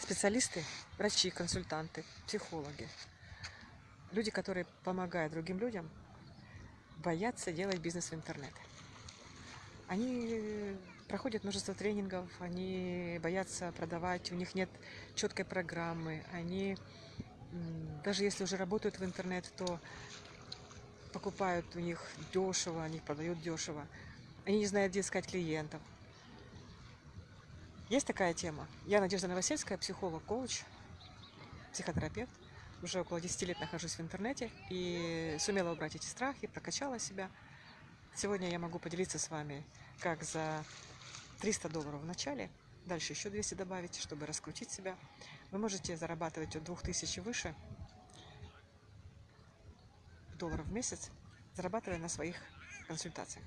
специалисты, врачи, консультанты, психологи, люди, которые помогают другим людям, боятся делать бизнес в интернет. Они проходят множество тренингов, они боятся продавать, у них нет четкой программы, они даже если уже работают в интернет, то покупают у них дешево, они продают дешево. Они не знают, где искать клиентов. Есть такая тема. Я Надежда Новосельская, психолог, коуч, психотерапевт. Уже около 10 лет нахожусь в интернете и сумела убрать эти страхи, прокачала себя. Сегодня я могу поделиться с вами, как за 300 долларов в начале, дальше еще 200 добавить, чтобы раскрутить себя. Вы можете зарабатывать от 2000 выше долларов в месяц, зарабатывая на своих консультациях.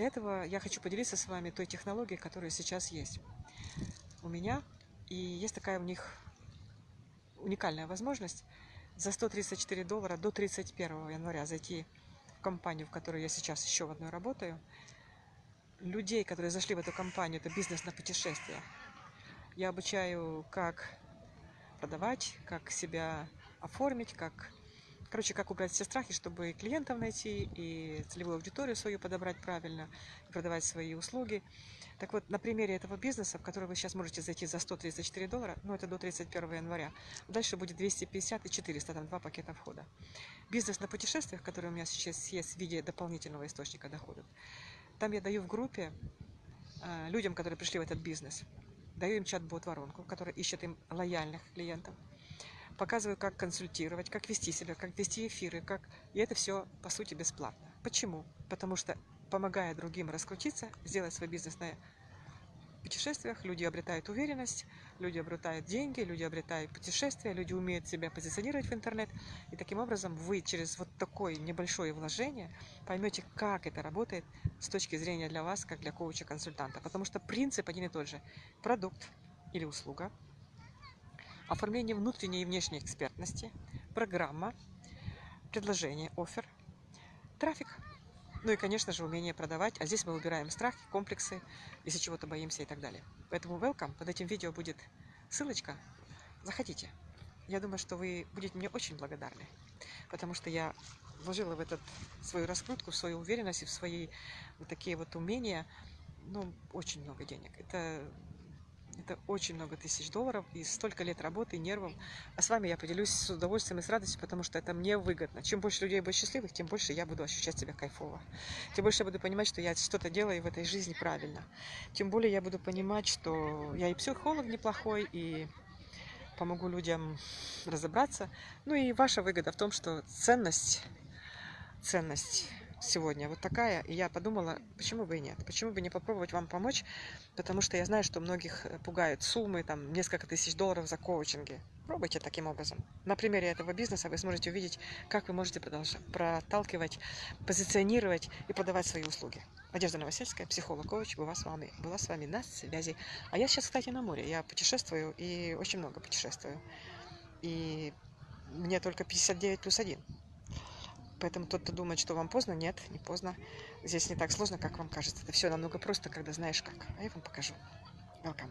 Для этого я хочу поделиться с вами той технологией, которая сейчас есть у меня. И есть такая у них уникальная возможность за 134 доллара до 31 января зайти в компанию, в которой я сейчас еще в одной работаю. Людей, которые зашли в эту компанию, это бизнес на путешествия. Я обучаю, как продавать, как себя оформить, как Короче, как убрать все страхи, чтобы и клиентов найти, и целевую аудиторию свою подобрать правильно, и продавать свои услуги. Так вот, на примере этого бизнеса, в который вы сейчас можете зайти за 134 доллара, ну это до 31 января, дальше будет 250 и 400, там два пакета входа. Бизнес на путешествиях, который у меня сейчас есть в виде дополнительного источника доходов, там я даю в группе э, людям, которые пришли в этот бизнес, даю им чат-бот воронку, который ищет им лояльных клиентов, показываю, как консультировать, как вести себя, как вести эфиры, как... И это все, по сути, бесплатно. Почему? Потому что, помогая другим раскрутиться, сделать свой бизнес на путешествиях, люди обретают уверенность, люди обретают деньги, люди обретают путешествия, люди умеют себя позиционировать в интернет. И таким образом вы через вот такое небольшое вложение поймете, как это работает с точки зрения для вас, как для коуча-консультанта. Потому что принцип один и тот же. Продукт или услуга – оформление внутренней и внешней экспертности, программа, предложение, офер, трафик, ну и, конечно же, умение продавать. А здесь мы выбираем страхи, комплексы, если чего-то боимся и так далее. Поэтому welcome. Под этим видео будет ссылочка. Заходите. Я думаю, что вы будете мне очень благодарны, потому что я вложила в этот свою раскрутку, в свою уверенность и в свои вот такие вот умения, ну, очень много денег. Это это очень много тысяч долларов и столько лет работы, нервов. А с вами я поделюсь с удовольствием и с радостью, потому что это мне выгодно. Чем больше людей будет счастливых, тем больше я буду ощущать себя кайфово. Тем больше я буду понимать, что я что-то делаю в этой жизни правильно. Тем более я буду понимать, что я и психолог неплохой, и помогу людям разобраться. Ну и ваша выгода в том, что ценность, ценность сегодня вот такая. И я подумала, почему бы и нет? Почему бы не попробовать вам помочь? Потому что я знаю, что многих э, пугают суммы, там, несколько тысяч долларов за коучинги. Пробуйте таким образом. На примере этого бизнеса вы сможете увидеть, как вы можете проталкивать, позиционировать и продавать свои услуги. Надежда Новосельская, психолог-коуч, была с вами, была с вами на связи. А я сейчас, кстати, на море. Я путешествую и очень много путешествую. И мне только 59 плюс 1. Поэтому тот, кто думает, что вам поздно, нет, не поздно. Здесь не так сложно, как вам кажется. Это все намного просто, когда знаешь как. А я вам покажу. Welcome.